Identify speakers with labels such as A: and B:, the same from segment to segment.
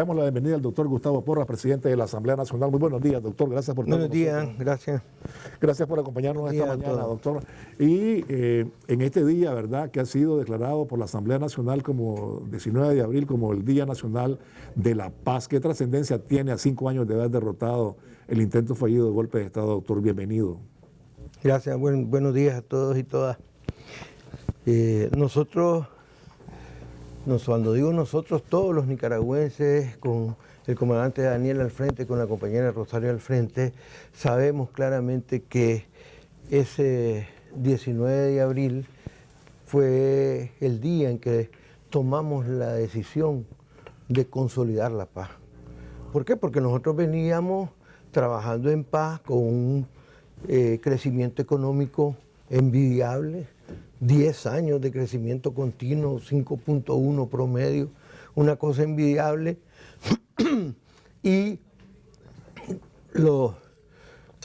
A: damos la bienvenida al doctor Gustavo Porra, presidente de la Asamblea Nacional. Muy buenos días, doctor. Gracias por
B: estar Buenos días, gracias.
A: Gracias por acompañarnos esta mañana, doctor. Y eh, en este día, ¿verdad?, que ha sido declarado por la Asamblea Nacional como 19 de abril como el Día Nacional de la Paz. ¿Qué trascendencia tiene a cinco años de haber derrotado el intento fallido de golpe de Estado, doctor? Bienvenido.
B: Gracias, buenos días a todos y todas. Eh, nosotros cuando digo nosotros, todos los nicaragüenses, con el comandante Daniel al frente, con la compañera Rosario al frente, sabemos claramente que ese 19 de abril fue el día en que tomamos la decisión de consolidar la paz. ¿Por qué? Porque nosotros veníamos trabajando en paz con un eh, crecimiento económico envidiable, 10 años de crecimiento continuo, 5.1 promedio, una cosa envidiable. y los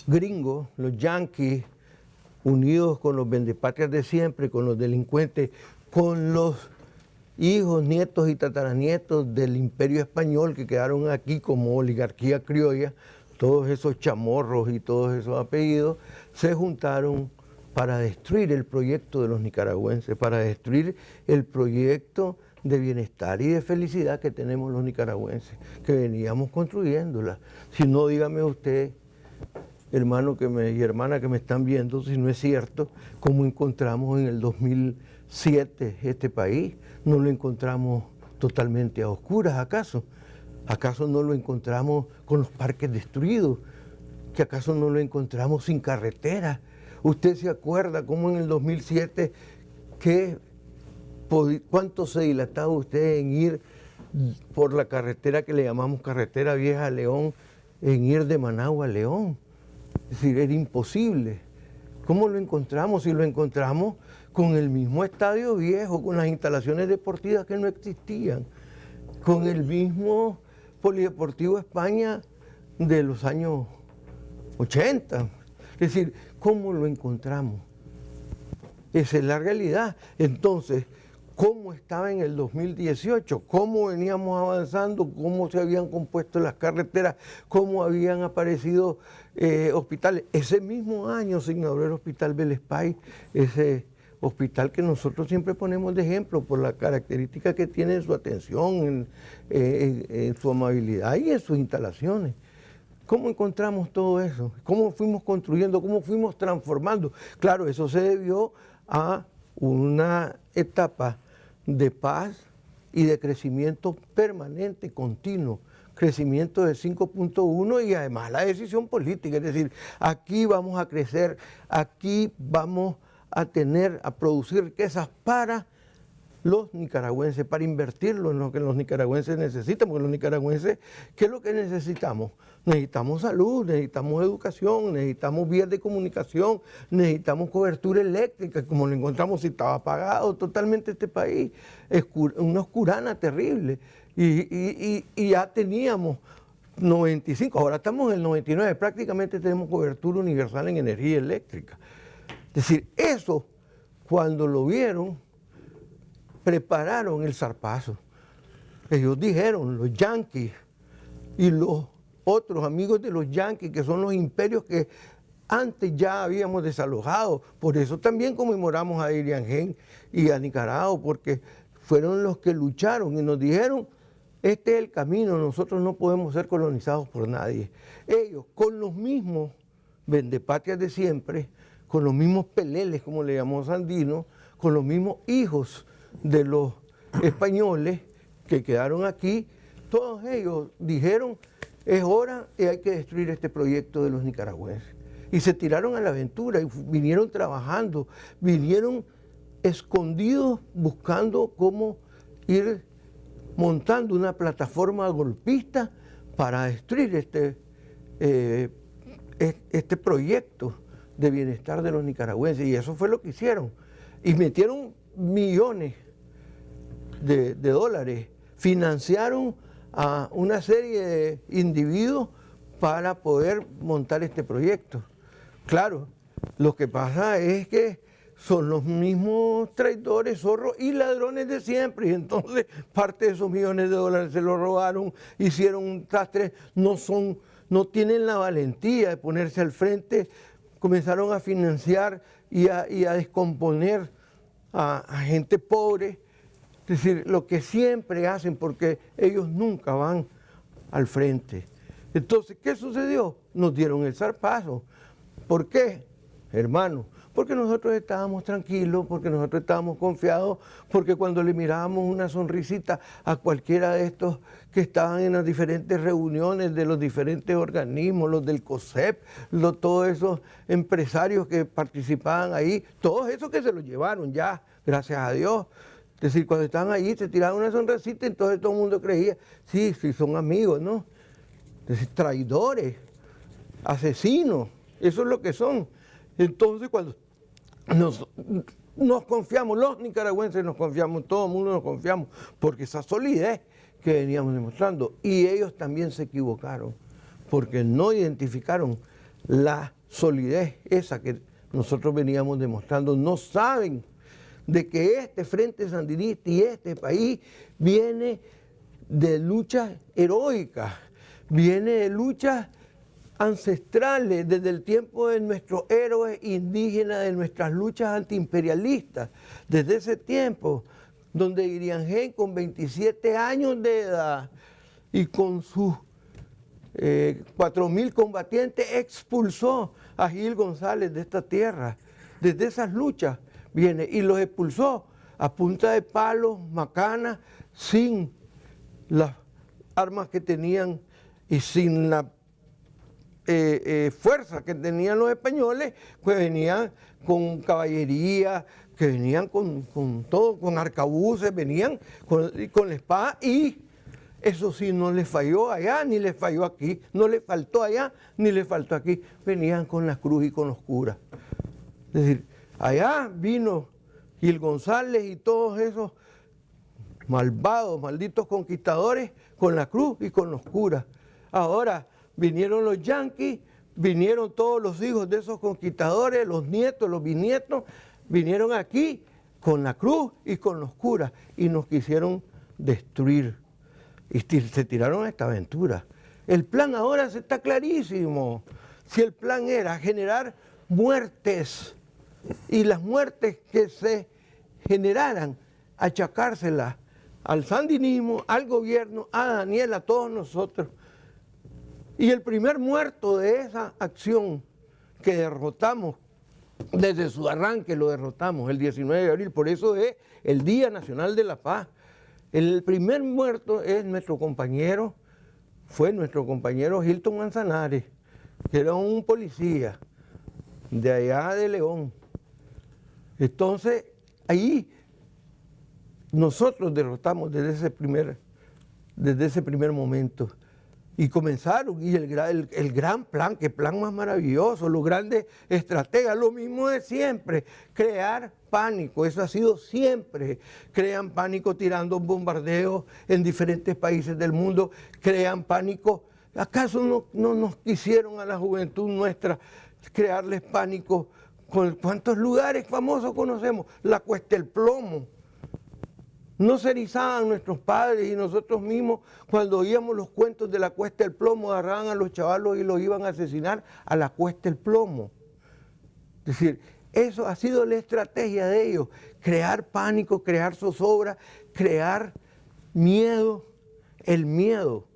B: gringos, los yanquis, unidos con los vendepatrias de siempre, con los delincuentes, con los hijos, nietos y tataranietos del imperio español que quedaron aquí como oligarquía criolla, todos esos chamorros y todos esos apellidos, se juntaron para destruir el proyecto de los nicaragüenses, para destruir el proyecto de bienestar y de felicidad que tenemos los nicaragüenses, que veníamos construyéndola. Si no, dígame usted, hermano que me, y hermana que me están viendo, si no es cierto, cómo encontramos en el 2007 este país, no lo encontramos totalmente a oscuras, ¿acaso? ¿Acaso no lo encontramos con los parques destruidos? ¿Que acaso no lo encontramos sin carreteras? ¿Usted se acuerda cómo en el 2007, cuánto se dilataba usted en ir por la carretera que le llamamos carretera vieja León, en ir de Managua a León? Es decir, era imposible. ¿Cómo lo encontramos? Si lo encontramos con el mismo estadio viejo, con las instalaciones deportivas que no existían, con el mismo Polideportivo España de los años 80. Es decir, ¿cómo lo encontramos? Esa es la realidad. Entonces, ¿cómo estaba en el 2018? ¿Cómo veníamos avanzando? ¿Cómo se habían compuesto las carreteras? ¿Cómo habían aparecido eh, hospitales? Ese mismo año se inauguró el Hospital Belespay, ese hospital que nosotros siempre ponemos de ejemplo por la característica que tiene en su atención, en su amabilidad y en sus instalaciones. ¿Cómo encontramos todo eso? ¿Cómo fuimos construyendo? ¿Cómo fuimos transformando? Claro, eso se debió a una etapa de paz y de crecimiento permanente, continuo, crecimiento de 5.1 y además la decisión política, es decir, aquí vamos a crecer, aquí vamos a tener, a producir riquezas para los nicaragüenses, para invertirlo en lo que los nicaragüenses necesitan, porque los nicaragüenses, ¿qué es lo que necesitamos? Necesitamos salud, necesitamos educación, necesitamos vías de comunicación, necesitamos cobertura eléctrica, como lo encontramos si estaba apagado totalmente este país, una oscurana terrible. Y, y ya teníamos 95, ahora estamos en el 99, prácticamente tenemos cobertura universal en energía eléctrica. Es decir, eso, cuando lo vieron, prepararon el zarpazo. Ellos dijeron, los yanquis y los otros amigos de los yanquis, que son los imperios que antes ya habíamos desalojado. Por eso también conmemoramos a Iriangén y a Nicaragua, porque fueron los que lucharon y nos dijeron, este es el camino, nosotros no podemos ser colonizados por nadie. Ellos, con los mismos vendepatrias de siempre, con los mismos peleles, como le llamó Sandino, con los mismos hijos de los españoles que quedaron aquí, todos ellos dijeron, es hora y hay que destruir este proyecto de los nicaragüenses. Y se tiraron a la aventura y vinieron trabajando, vinieron escondidos buscando cómo ir montando una plataforma golpista para destruir este, eh, este proyecto de bienestar de los nicaragüenses. Y eso fue lo que hicieron. Y metieron millones de, dólares financiaron a una serie de individuos para poder montar este proyecto. Claro, lo que pasa es que son los mismos traidores, zorros y ladrones de siempre. Y entonces parte de esos millones de dólares se los robaron, hicieron un tastre, no son, no tienen la valentía de ponerse al frente, comenzaron a financiar y a, descomponer a, a gente pobre. Es decir, lo que siempre hacen, porque ellos nunca van al frente. Entonces, ¿qué sucedió? Nos dieron el zarpazo. ¿Por qué? Hermano, porque nosotros estábamos tranquilos, porque nosotros estábamos confiados, porque cuando le mirábamos una sonrisita a cualquiera de estos que estaban en las diferentes reuniones de los diferentes organismos, los del COSEP, todos esos empresarios que participaban ahí, todos esos que se los llevaron ya, gracias a Dios. Es decir, cuando estaban allí se tiraban una sonrisita, entonces todo el mundo creía, sí, sí, son amigos, ¿no? Decir, traidores, asesinos, eso es lo que son. Entonces cuando nos, confiamos, los nicaragüenses nos confiamos, todo el mundo nos confiamos, porque esa solidez que veníamos demostrando, y ellos también se equivocaron, porque no identificaron la solidez esa que nosotros veníamos demostrando, no saben de que este Frente Sandinista y este país viene de luchas heroicas, viene de luchas ancestrales desde el tiempo de nuestros héroes indígenas, de nuestras luchas antiimperialistas, desde ese tiempo, donde Iriangén con 27 años de edad y con sus eh, 4.000 combatientes expulsó a Gil González de esta tierra. Desde esas luchas viene y los expulsó a punta de palos, macanas, sin las armas que tenían y sin la eh, eh, fuerza que tenían los españoles, pues venían con caballería, que venían con, todo, con arcabuces, venían con, con la espada y eso sí no les falló allá ni les falló aquí, no les faltó allá ni les faltó aquí, venían con la cruz y con los curas. Es decir, allá vino Gil González y todos esos malvados, malditos conquistadores con la cruz y con los curas. Ahora, vinieron los yanquis, vinieron todos los hijos de esos conquistadores, los nietos, los bisnietos, vinieron aquí con la cruz y con los curas y nos quisieron destruir. Y se tiraron a esta aventura. El plan ahora está clarísimo. Si el plan era generar muertes y las muertes que se generaran, achacárselas al sandinismo, al gobierno, a Daniel, a todos nosotros, y el primer muerto de esa acción que derrotamos, desde su arranque lo derrotamos el 19 de abril, por eso es el Día Nacional de la Paz. El primer muerto es nuestro compañero, fue nuestro compañero Hilton Manzanares, que era un policía de allá de León. Entonces, ahí nosotros derrotamos desde ese primer, desde ese primer momento. Y comenzaron, y el, el, gran plan, que plan más maravilloso, los grandes estrategas, lo mismo de siempre, crear pánico, eso ha sido siempre. Crean pánico tirando bombardeos en diferentes países del mundo, crean pánico. ¿Acaso no, no nos quisieron a la juventud nuestra crearles pánico? ¿Cuántos lugares famosos conocemos? La Cuesta del Plomo, no se erizaban nuestros padres y nosotros mismos cuando oíamos los cuentos de la cuesta del plomo, agarraban a los chavalos y los iban a asesinar a la cuesta del plomo. Es decir, eso ha sido la estrategia de ellos, crear pánico, crear zozobra, crear miedo, el miedo.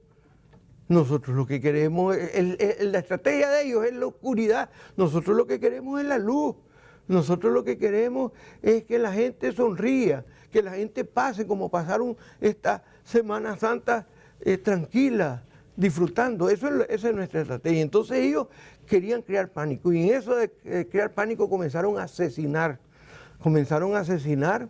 B: Nosotros lo que queremos, la estrategia de ellos es la oscuridad, nosotros lo que queremos es la luz. Nosotros lo que queremos es que la gente sonría, que la gente pase como pasaron esta Semana Santa eh, tranquila, disfrutando. Eso es, esa es nuestra estrategia. Entonces ellos querían crear pánico y en eso de eh, crear pánico comenzaron a asesinar. Comenzaron a asesinar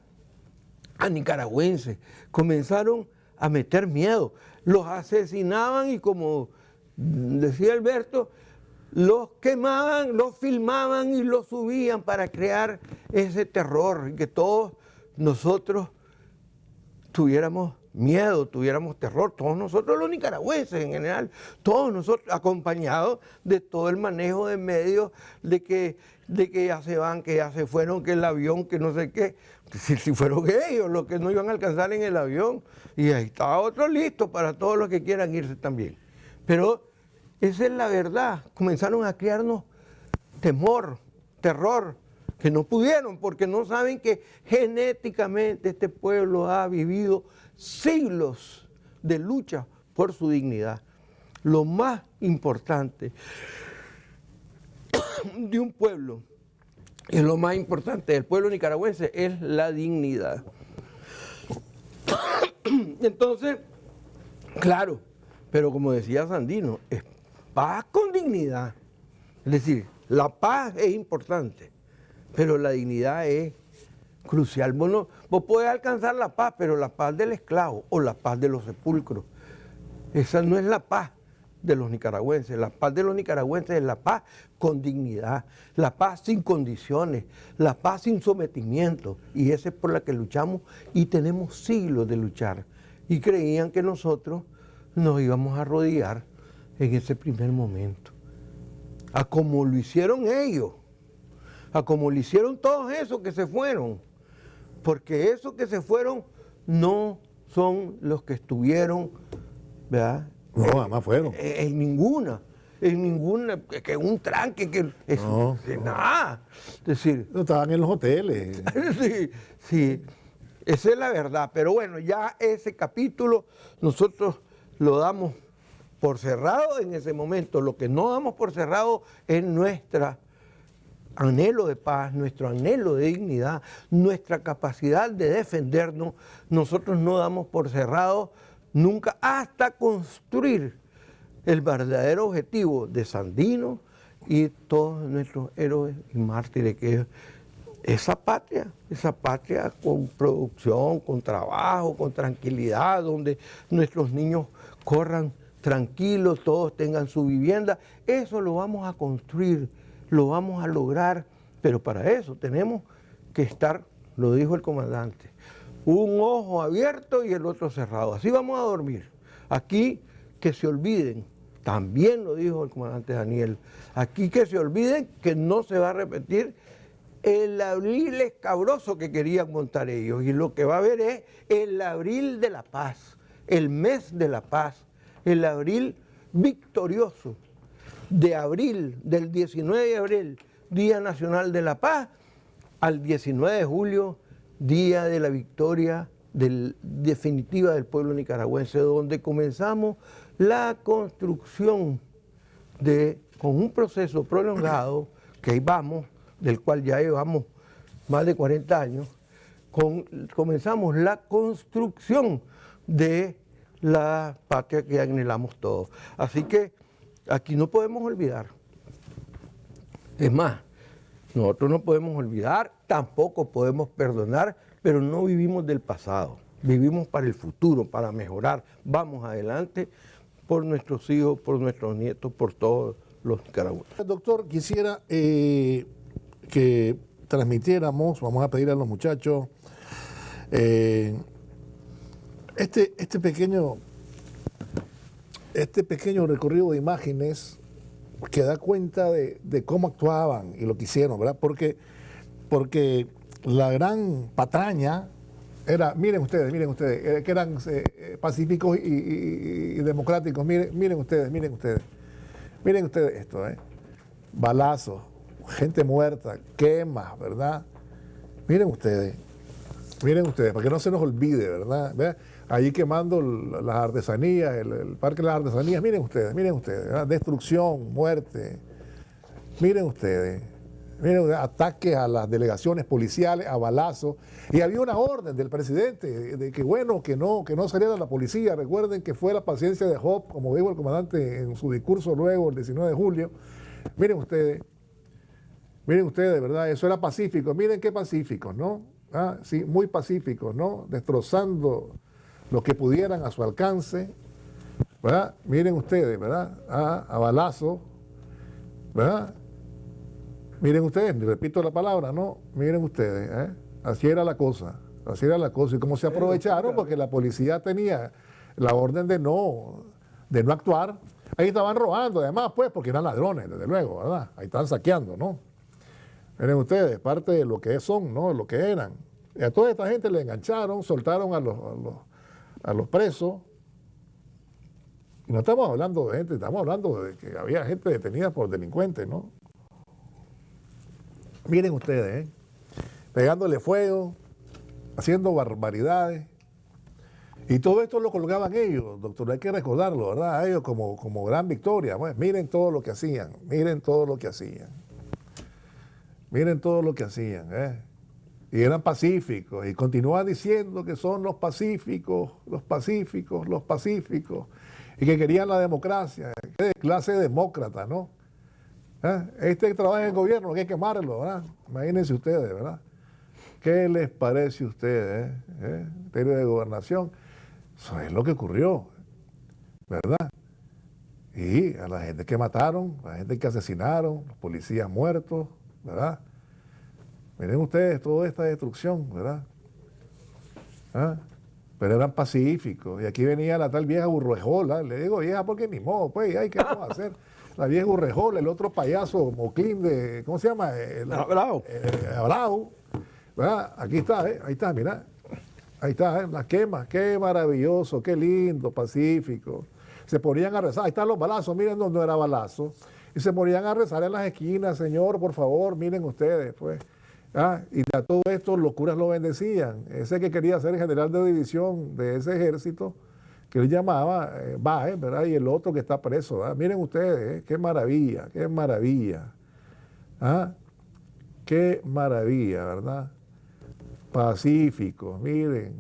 B: a nicaragüenses, comenzaron a meter miedo. Los asesinaban y como decía Alberto, los quemaban, los filmaban y los subían para crear ese terror que todos nosotros tuviéramos miedo, tuviéramos terror, todos nosotros los nicaragüenses en general, todos nosotros acompañados de todo el manejo de medios, de que, de que ya se van, que ya se fueron, que el avión, que no sé qué, si, fueron ellos los que no iban a alcanzar en el avión, y ahí estaba otro listo para todos los que quieran irse también. Pero esa es la verdad, comenzaron a crearnos temor, terror, que no pudieron porque no saben que genéticamente este pueblo ha vivido siglos de lucha por su dignidad. Lo más importante de un pueblo y lo más importante del pueblo nicaragüense es la dignidad. Entonces, claro, pero como decía Sandino, es paz con dignidad. Es decir, la paz es importante, pero la dignidad es crucial. Vos, vos podés alcanzar la paz, pero la paz del esclavo o la paz de los sepulcros, esa no es la paz de los nicaragüenses. La paz de los nicaragüenses es la paz con dignidad, la paz sin condiciones, la paz sin sometimiento. Y esa es por la que luchamos y tenemos siglos de luchar. Y creían que nosotros nos íbamos a rodear en ese primer momento. A como lo hicieron ellos, a como lo hicieron todos esos que se fueron. Porque esos que se fueron no son los que estuvieron, ¿verdad?
A: No, además fueron.
B: En, ninguna, en ninguna, que un tranque, que no, nada. Es decir.
A: No estaban en los hoteles.
B: sí, sí. Esa es la verdad. Pero bueno, ya ese capítulo nosotros lo damos por cerrado en ese momento. Lo que no damos por cerrado es nuestra anhelo de paz, nuestro anhelo de dignidad, nuestra capacidad de defendernos. Nosotros no damos por cerrado nunca hasta construir el verdadero objetivo de Sandino y todos nuestros héroes y mártires, que es esa patria, esa patria con producción, con trabajo, con tranquilidad, donde nuestros niños corran tranquilos, todos tengan su vivienda, eso lo vamos a construir, lo vamos a lograr, pero para eso tenemos que estar, lo dijo el comandante, un ojo abierto y el otro cerrado. Así vamos a dormir. Aquí que se olviden, también lo dijo el comandante Daniel, aquí que se olviden que no se va a repetir el abril escabroso que querían montar ellos. Y lo que va a haber es el abril de la paz, el mes de la paz, el abril victorioso de abril, del 19 de abril, Día Nacional de la Paz, al 19 de julio, día de la victoria definitiva del pueblo nicaragüense, donde comenzamos la construcción de, con un proceso prolongado, que ahí vamos, del cual ya llevamos más de 40 años, comenzamos la construcción de la patria que anhelamos todos. Así que aquí no podemos olvidar. Es más, nosotros no podemos olvidar, tampoco podemos perdonar, pero no vivimos del pasado, vivimos para el futuro, para mejorar. Vamos adelante por nuestros hijos, por nuestros nietos, por todos los nicaragüenses.
A: Doctor, quisiera eh, que transmitiéramos, vamos a pedir a los muchachos, eh, este, este, pequeño, este pequeño recorrido de imágenes que da cuenta de, cómo actuaban y lo que hicieron, ¿verdad? Porque, porque la gran patraña era, miren ustedes, miren ustedes, eh, que eran eh, pacíficos y, democráticos, miren, miren ustedes, miren ustedes, miren ustedes esto, ¿eh? balazos, gente muerta, quemas, ¿verdad? Miren ustedes, miren ustedes, para que no se nos olvide, ¿verdad? Ahí quemando las artesanías, el, Parque de las Artesanías, miren ustedes, miren ustedes, destrucción, muerte, miren ustedes, miren ataques a las delegaciones policiales, a balazos, y había una orden del presidente de que bueno, que no, que no saliera la policía, recuerden que fue la paciencia de Job, como dijo el comandante en su discurso luego, el 19 de julio, miren ustedes, miren ustedes, ¿verdad? Eso era pacífico, miren qué pacíficos, ¿no? Ah, sí, muy pacíficos, ¿no? Destrozando lo que pudieran a su alcance, ¿verdad? Miren ustedes, ¿verdad? a balazo, ¿verdad? Miren ustedes, repito la palabra, ¿no? Miren ustedes, ¿eh? Así era la cosa, Así era la cosa. Y cómo se aprovecharon, porque la policía tenía la orden de no, de no actuar. Ahí estaban robando, además, pues, porque eran ladrones, desde luego, ¿verdad? Ahí estaban saqueando, ¿no? Miren ustedes, parte de lo que son, ¿no? Lo que eran. Y a toda esta gente le engancharon, soltaron a los, a los, presos. Y no estamos hablando de gente, estamos hablando de que había gente detenida por delincuentes, ¿no? Miren ustedes, ¿eh? pegándole fuego, haciendo barbaridades. Y todo esto lo colgaban ellos, doctor, hay que recordarlo, ¿verdad? Ellos como, como gran victoria. Pues, miren todo lo que hacían, miren todo lo que hacían. Miren todo lo que hacían, ¿eh? Y eran pacíficos. Y continúan diciendo que son los pacíficos, los pacíficos, los pacíficos. Y que querían la democracia. Qué clase demócrata, ¿no? ¿Eh? Este que trabaja en el gobierno, hay que quemarlo, ¿verdad? Imagínense ustedes, ¿verdad? ¿Qué les parece a ustedes, eh? ¿Eh? de gobernación. Eso es lo que ocurrió, ¿verdad? Y a la gente que mataron, a la gente que asesinaron, los policías muertos, ¿verdad? Miren ustedes toda esta destrucción, ¿verdad? ¿Ah? Pero eran pacíficos. Y aquí venía la tal vieja burruejola. Le digo vieja porque ni modo, pues, ¿qué vamos a hacer? La vieja burruejola, el otro payaso, Moclín de, ¿cómo se llama? El,
B: Abrao.
A: ¿verdad? Aquí está, ¿eh? ahí está, mira. Ahí está, ¿eh? las quemas. Qué maravilloso, qué lindo, pacífico. Se ponían a rezar. Ahí están los balazos, miren dónde era balazo y se morían a rezar en las esquinas, Señor, por favor, miren ustedes, pues. Ah, y a todo esto los curas lo bendecían. Ese que quería ser general de división de ese ejército, que él llamaba eh, ¿verdad? Y el otro que está preso. Miren ustedes, eh, qué maravilla, qué maravilla. ¿Ah? Qué maravilla, ¿verdad? pacíficos, miren,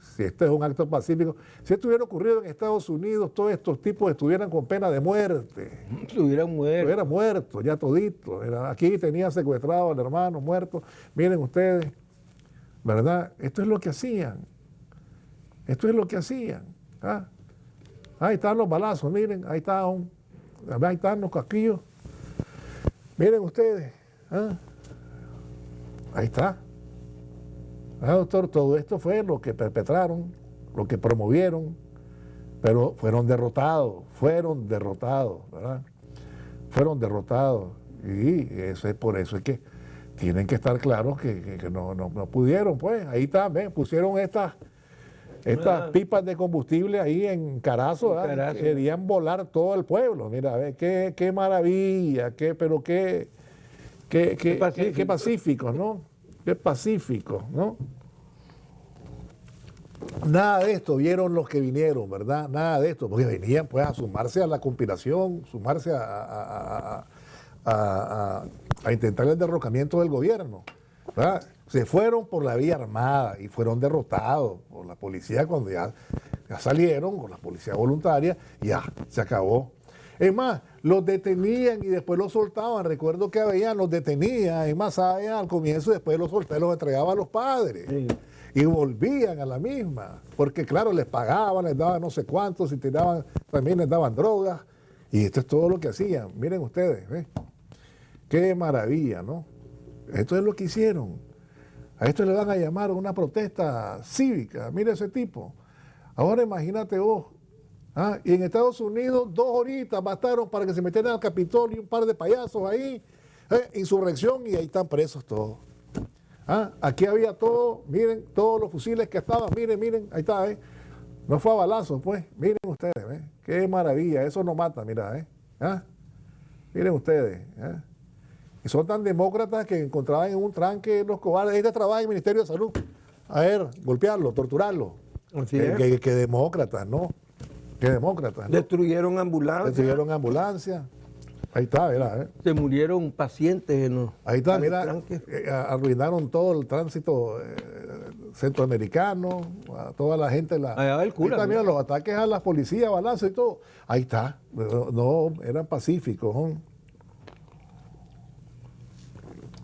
A: si este es un acto pacífico, si esto hubiera ocurrido en Estados Unidos, todos estos tipos estuvieran con pena de muerte.
B: Estuvieran muertos.
A: Estuvieran muertos, ya todito. Aquí tenía secuestrado al hermano muerto. Miren ustedes, ¿verdad? Esto es lo que hacían. Esto es lo que hacían. ¿Ah? Ahí están los balazos, miren, ahí están, ahí están los casquillos. Miren ustedes, ¿ah? ahí está. Ah, doctor, todo esto fue lo que perpetraron, lo que promovieron, pero fueron derrotados, fueron derrotados, ¿verdad? Fueron derrotados. Y eso es por eso es que tienen que estar claros que, no, pudieron, pues. Ahí está, pusieron estas estas pipas de combustible ahí en Carazo, querían volar todo el pueblo. Mira, ve, qué, qué maravilla, qué, pero qué, qué, qué, qué pacífico, ¿no? Qué pacífico, ¿no? Nada de esto vieron los que vinieron, ¿verdad? Nada de esto, porque venían pues a sumarse a la conspiración, sumarse a, intentar el derrocamiento del gobierno. ¿verdad? Se fueron por la vía armada y fueron derrotados por la policía cuando ya, ya salieron, con la policía voluntaria, y ya se acabó. Es más, los detenían y después los soltaban. Recuerdo que habían, los detenían, es más, al comienzo y después los soltaban, los entregaban a los padres. Y volvían a la misma, porque claro, les pagaban, les daban no sé cuántos, y tiraban, también les daban drogas. Y esto es todo lo que hacían. Miren ustedes, ¿ves? Qué maravilla, ¿no? Esto es lo que hicieron. A esto le van a llamar una protesta cívica. Mire ese tipo. Ahora imagínate vos, Ah, y en Estados Unidos, dos horitas bastaron para que se metieran al Capitolio un par de payasos ahí, eh, insurrección, y ahí están presos todos. Ah, aquí había todo, miren, todos los fusiles que estaban, miren, miren, ahí está, ¿eh? No fue a balazos, pues, miren ustedes, ¿eh? Qué maravilla, eso no mata, mira, ¿eh? ¿Ah? Miren ustedes, ¿eh? Y son tan demócratas que encontraban en un tranque los cobardes. Este trabaja en el Ministerio de Salud. A ver, golpearlo, torturarlo. que, que demócratas, ¿no? que demócratas.
B: Destruyeron ambulancias.
A: Destruyeron ambulancias. Ahí está, mira. ¿eh?
B: Se murieron pacientes en
A: Ahí está, mira. Eh, arruinaron todo el tránsito eh, centroamericano, a toda la gente. La,
B: Allá el cura,
A: ahí está, mira, los ataques a las policías, balazos y todo. Ahí está. No, eran pacíficos.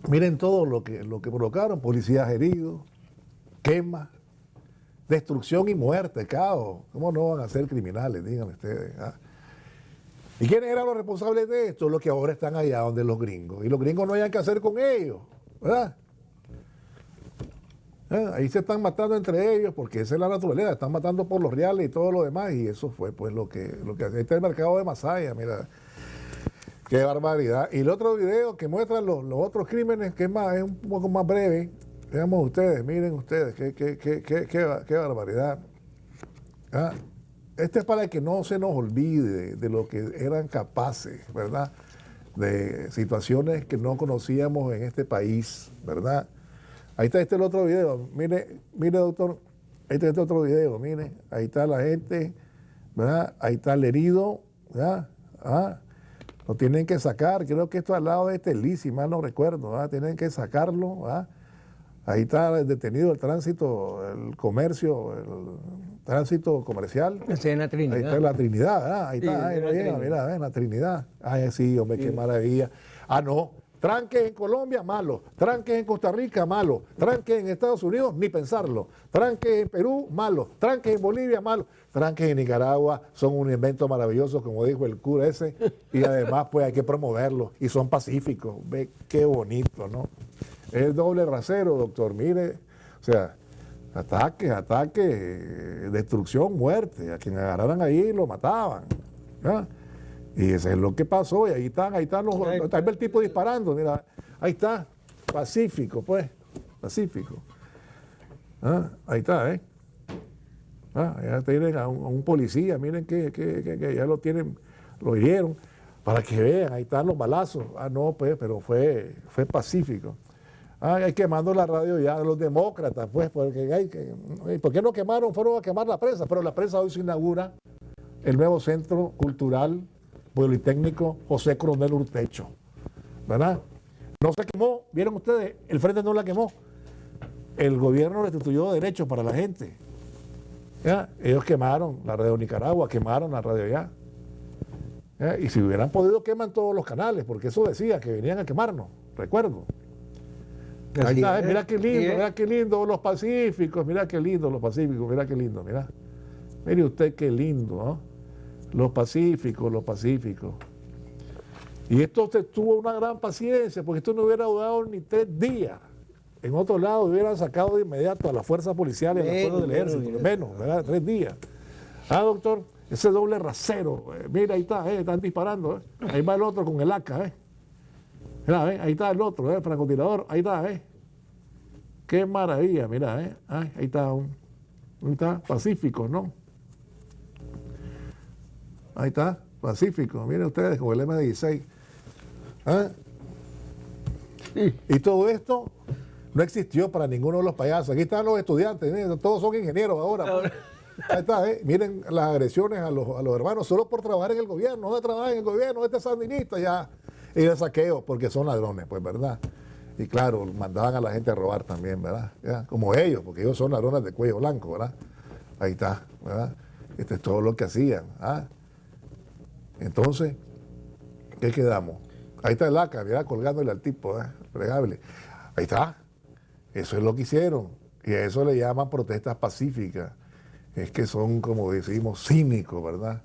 A: Miren todo lo que, lo que provocaron: policías heridos, quemas destrucción y muerte, caos. ¿Cómo no van a ser criminales? Díganme ustedes. Ah? ¿Y quiénes eran los responsables de esto? Los que ahora están allá donde los gringos. Y los gringos no hayan que hacer con ellos, ¿verdad? ¿Eh? Ahí se están matando entre ellos porque esa es la naturaleza, están matando por los reales y todo lo demás y eso fue pues lo que, lo que. Este es el mercado de Masaya, mira. Qué barbaridad. Y el otro video que muestra los, otros crímenes, que es, más, es un poco más breve, veamos ustedes, miren ustedes, qué, qué, qué, qué barbaridad. ¿Ah? Este es para que no se nos olvide de lo que eran capaces, ¿verdad? De situaciones que no conocíamos en este país, ¿verdad? Ahí está este el otro video. Mire, mire, doctor, ahí está este otro video, mire, ahí está la gente, ¿verdad? Ahí está el herido, ¿verdad? ¿Ah? Lo tienen que sacar, creo que esto al lado de este Lee, si mal no recuerdo, ¿verdad? Tienen que sacarlo, ¿verdad? Ahí está detenido el tránsito, el comercio, el tránsito comercial.
B: Es la Trinidad.
A: Ahí está la Trinidad, ahí está, ahí, mira, mira, la Trinidad. Ay, sí, hombre, qué maravilla. Ah, no, tranques en Colombia, malo. Tranques en Costa Rica, malo. Tranques en Estados Unidos, ni pensarlo. Tranques en Perú, malo. Tranques en Bolivia, malo. Tranques en Nicaragua son un invento maravilloso, como dijo el cura ese. Y además, pues hay que promoverlos. Y son pacíficos. Ve qué bonito, ¿no? Es doble rasero, doctor. Mire, o sea, ataque, ataque, destrucción, muerte. A quien agarraran ahí lo mataban. Y eso es lo que pasó. Y ahí están, ahí están los. Ahí está el tipo disparando. Mira, ahí está. Pacífico, pues. Pacífico. ¿Ah? Ahí está, ¿eh? Ah, ya tienen a un, policía, miren que, que, ya lo tienen, lo hirieron, para que vean, ahí están los balazos. Ah, no, pues, pero fue, fue pacífico. Ah, hay quemando la radio ya, los demócratas, pues, porque hay que, ¿por qué no quemaron? Fueron a quemar la prensa, pero la prensa hoy se inaugura el nuevo Centro Cultural Politécnico José Coronel Urtecho, ¿verdad? No se quemó, vieron ustedes, el frente no la quemó. El gobierno restituyó derechos para la gente. Ellos quemaron la radio Nicaragua, quemaron la radio ya. Y si hubieran podido, queman todos los canales, porque eso decía que venían a quemarnos, recuerdo. Ahí está, mira qué lindo, mira qué lindo los pacíficos, mira qué lindo los pacíficos, mira qué lindo, mira. Mire usted qué lindo, ¿no? Los pacíficos, los pacíficos. Y esto usted tuvo una gran paciencia, porque esto no hubiera durado ni tres días. En otro lado hubieran sacado de inmediato a las fuerzas policiales, a las fuerzas del ejército, menos, ¿verdad? Tres días. Ah, doctor, ese doble rasero, eh, mira, ahí está, eh, están disparando, eh. ahí va el otro con el AK, ¿eh? Mira, ahí está el otro, ¿eh? el francotirador, ahí está, ¿eh? Qué maravilla, mira, ¿eh? ahí está, un, ahí está, Pacífico, ¿no? Ahí está, Pacífico, miren ustedes, con el M16. ¿Ah? Y todo esto no existió para ninguno de los payasos. Aquí están los estudiantes, miren, todos son ingenieros ahora. Ahí está, ¿eh? miren las agresiones a los, a los hermanos solo por trabajar en el gobierno. No de trabajar en el gobierno, este sandinista ya y de saqueo, porque son ladrones, pues, ¿verdad? Y claro, mandaban a la gente a robar también, ¿verdad? Como ellos, porque ellos son ladrones de cuello blanco, ¿verdad? Ahí está, ¿verdad? Este es todo lo que hacían. ¿ah? Entonces, ¿qué quedamos? Ahí está el ACA, ¿verdad? Colgándole al tipo, ¿eh? Pregable. Ahí está. Eso es lo que hicieron. Y a eso le llaman protestas pacíficas. Es que son, como decimos, cínicos, ¿verdad?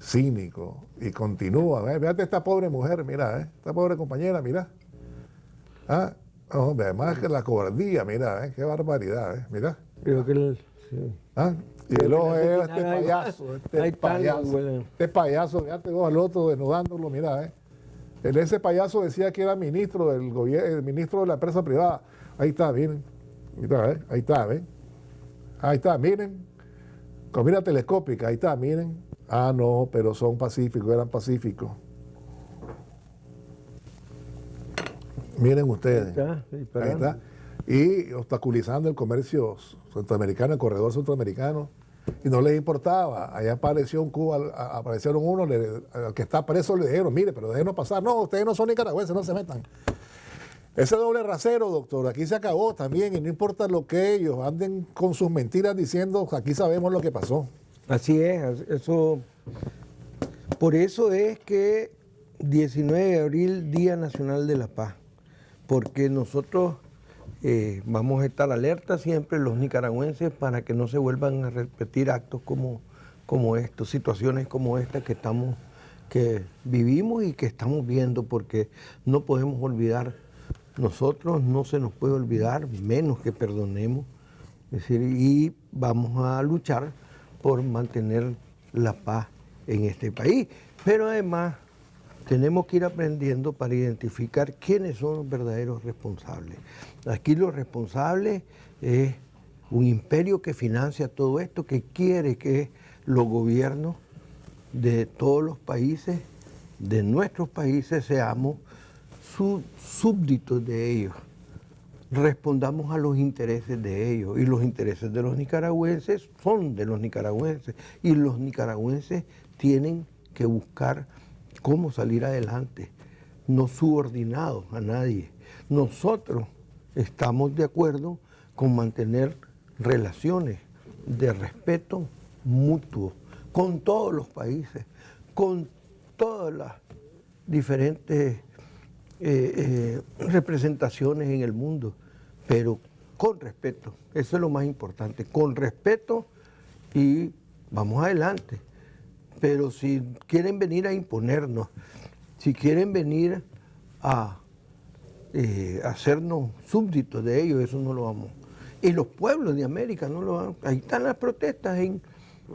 A: cínico y continúa. ¿eh? Fíjate esta pobre mujer, mira, ¿eh? esta pobre compañera, mira. Ah, además que la cobardía, mira, ¿eh? qué barbaridad, ¿eh? mira.
B: Creo que el,
A: ¿Ah? Y el ojo es este payaso, este payaso, este payaso, fíjate vos al otro desnudándolo, mira, ¿eh? El, ese payaso decía que era ministro del gobierno, ministro de la empresa privada. Ahí está, miren. Ahí está, ¿eh? Ahí está, ¿ven? Ahí está, miren. Con mira telescópica, ahí está, miren. Ah, no, pero son pacíficos, eran pacíficos. Miren ustedes. Ahí está, Y obstaculizando el comercio centroamericano, el corredor centroamericano. Y no les importaba. Allá apareció un Cuba, aparecieron uno, que está preso le dijeron, mire, pero déjenos pasar. No, ustedes no son nicaragüenses, no se metan. Ese doble rasero, doctor, aquí se acabó también y no importa lo que ellos anden con sus mentiras diciendo, aquí sabemos lo que pasó.
B: Así es, eso. Por eso es que 19 de abril, Día Nacional de la Paz, porque nosotros eh, vamos a estar alerta siempre los nicaragüenses para que no se vuelvan a repetir actos como, como estos, situaciones como estas que estamos, que vivimos y que estamos viendo, porque no podemos olvidar, nosotros no se nos puede olvidar, menos que perdonemos Es decir, y vamos a luchar por mantener la paz en este país. Pero además tenemos que ir aprendiendo para identificar quiénes son los verdaderos responsables. Aquí los responsables es un imperio que financia todo esto, que quiere que los gobiernos de todos los países, de nuestros países, seamos súbditos de ellos. Respondamos a los intereses de ellos. Y los intereses de los nicaragüenses son de los nicaragüenses. Y los nicaragüenses tienen que buscar cómo salir adelante, no subordinados a nadie. Nosotros estamos de acuerdo con mantener relaciones de respeto mutuo con todos los países, con todas las diferentes eh, eh, representaciones en el mundo, pero con respeto, eso es lo más importante, con respeto y vamos adelante. Pero si quieren venir a imponernos, si quieren venir a eh, hacernos súbditos de ellos, eso no lo vamos. Y los pueblos de América no lo van. Ahí están las protestas en,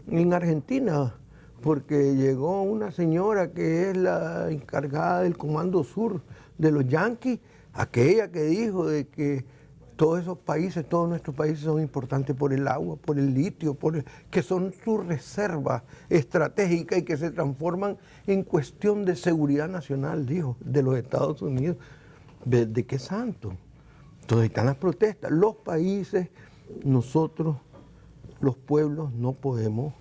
B: en Argentina, porque llegó una señora que es la encargada del Comando Sur de los Yankees, aquella que dijo de que todos esos países, todos nuestros países son importantes por el agua, por el litio, por que son sus reservas estratégicas y que se transforman en cuestión de seguridad nacional, dijo, de los Estados Unidos. ¿De, qué santo? Entonces están las protestas. Los países, nosotros, los pueblos, no podemos,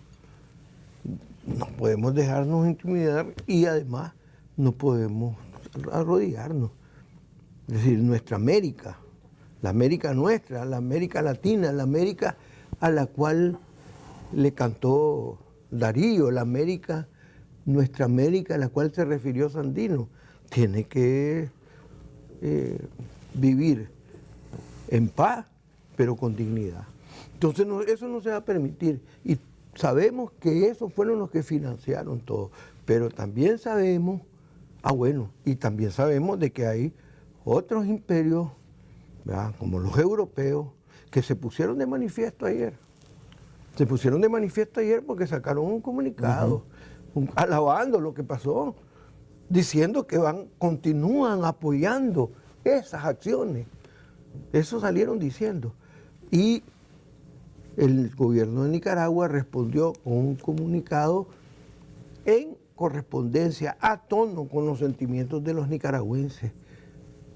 B: no podemos dejarnos intimidar y además no podemos arrodillarnos. Es decir, nuestra América, la América nuestra, la América latina, la América a la cual le cantó Darío, la América, nuestra América a la cual se refirió Sandino, tiene que eh, vivir en paz, pero con dignidad. Entonces eso no se va a permitir. Y sabemos que esos fueron los que financiaron todo, pero también sabemos, ah bueno, y también sabemos de que hay otros imperios como los europeos, que se pusieron de manifiesto ayer. Se pusieron de manifiesto ayer porque sacaron un comunicado alabando lo que pasó, diciendo que van, continúan apoyando esas acciones. Eso salieron diciendo. Y el gobierno de Nicaragua respondió con un comunicado en correspondencia a tono con los sentimientos de los nicaragüenses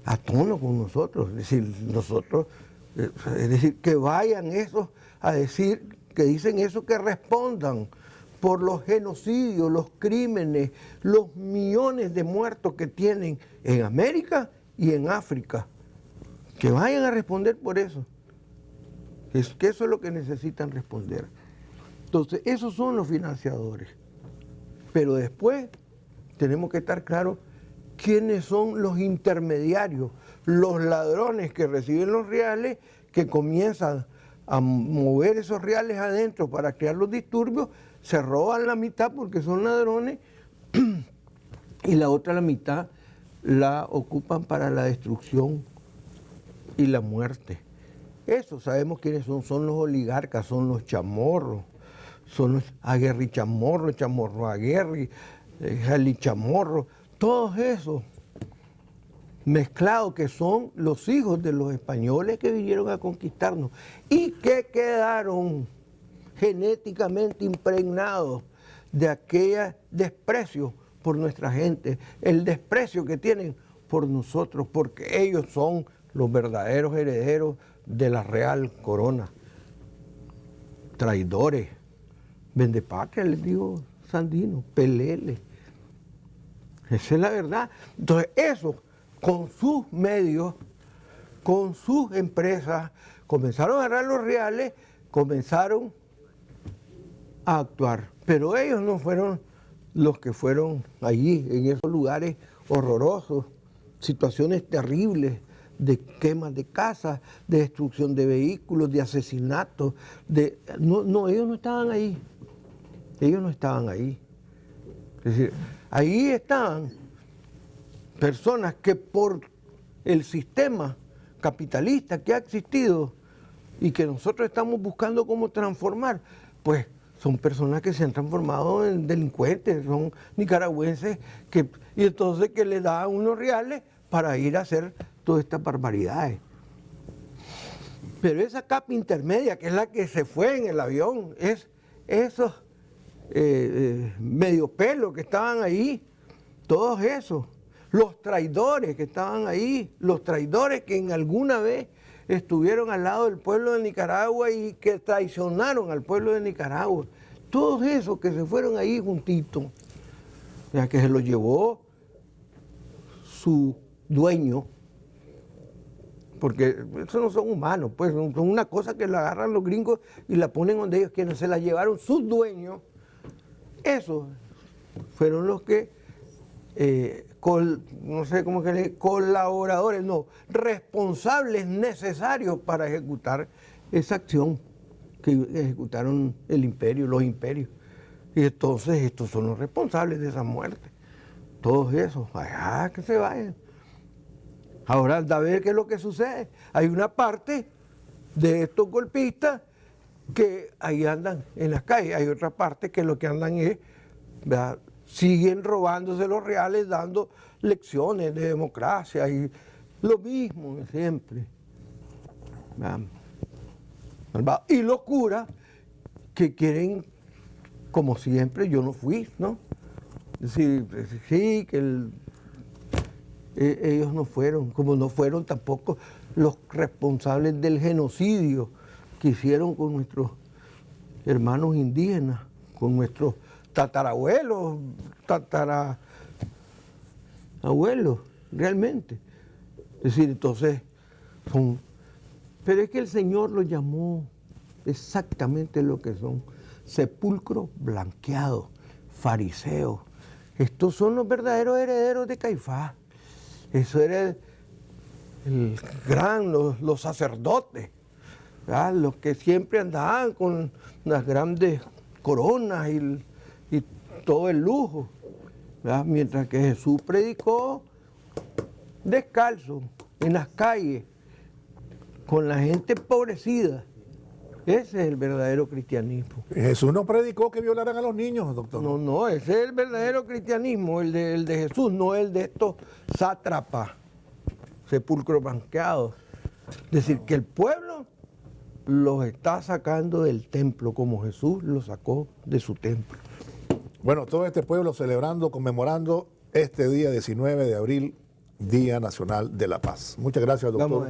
B: a tono con nosotros. Es decir, nosotros, eh, es decir, que vayan esos a decir, que dicen eso, que respondan por los genocidios, los crímenes, los millones de muertos que tienen en América y en África. Que vayan a responder por eso. Es que eso es lo que necesitan responder. Entonces, esos son los financiadores. Pero después tenemos que estar claros quiénes son los intermediarios, los ladrones que reciben los reales, que comienzan a mover esos reales adentro para crear los disturbios, se roban la mitad porque son ladrones y la otra la mitad la ocupan para la destrucción y la muerte. Eso sabemos quiénes son, son los oligarcas, son los chamorros, son los aguerri chamorro, chamorro aguerri, eh, jali chamorro, todos esos mezclados que son los hijos de los españoles que vinieron a conquistarnos y que quedaron genéticamente impregnados de aquel desprecio por nuestra gente, el desprecio que tienen por nosotros, porque ellos son los verdaderos herederos de la real corona. Traidores, vendepatria, les digo Sandino, peleles esa es la verdad. Entonces, eso, con sus medios, con sus empresas, comenzaron a agarrar los reales, comenzaron a actuar. Pero ellos no fueron los que fueron allí, en esos lugares horrorosos, situaciones terribles de quemas de casas, de destrucción de vehículos, de asesinatos. No, no, ellos no estaban ahí. Ellos no estaban ahí. Es decir, Ahí están personas que por el sistema capitalista que ha existido y que nosotros estamos buscando cómo transformar, pues son personas que se han transformado en delincuentes, son nicaragüenses que, y entonces que le dan unos reales para ir a hacer todas estas barbaridades. Pero esa capa intermedia, que es la que se fue en el avión, es esos eh, eh, medio pelo que estaban ahí, todos esos, los traidores que estaban ahí, los traidores que en alguna vez estuvieron al lado del pueblo de Nicaragua y que traicionaron al pueblo de Nicaragua. Todos esos que se fueron ahí juntitos, ya que se los llevó su dueño, porque esos no son humanos, pues son una cosa que la agarran los gringos y la ponen donde ellos quieren, se la llevaron sus dueños. Esos fueron los que eh, no sé cómo que le, colaboradores, no, responsables necesarios para ejecutar esa acción que ejecutaron el imperio, los imperios. Y entonces estos son los responsables de esa muerte. Todos esos, allá que se vayan. Ahora anda a ver qué es lo que sucede. Hay una parte de estos golpistas que ahí andan en las calles. Hay otra parte que lo que andan es siguen robándose los reales, dando lecciones de democracia y lo mismo siempre. Y locura que quieren, como siempre, yo no fui, ¿no? Es decir, sí, que e, ellos no fueron, como no fueron tampoco los responsables del genocidio que hicieron con nuestros hermanos indígenas, con nuestros tatarabuelos, tatarabuelos, realmente. Es decir, entonces, son... Pero es que el Señor los llamó exactamente lo que son, sepulcros blanqueados, fariseos. Estos son los verdaderos herederos de Caifás. Eso era el, gran, los, sacerdotes, los que siempre andaban con las grandes coronas y y todo el lujo. Mientras que Jesús predicó descalzo en las calles, con la gente empobrecida. Ese es el verdadero cristianismo.
A: Jesús no predicó que violaran a los niños, doctor.
B: No, no, ese es el verdadero cristianismo, el de, el de Jesús, no el de estos sátrapas, sepulcros banqueados. Es decir, que el pueblo los está sacando del templo como Jesús los sacó de su templo.
A: Bueno, todo este pueblo celebrando, conmemorando este día 19 de abril, Día Nacional de la Paz. Muchas gracias, doctor.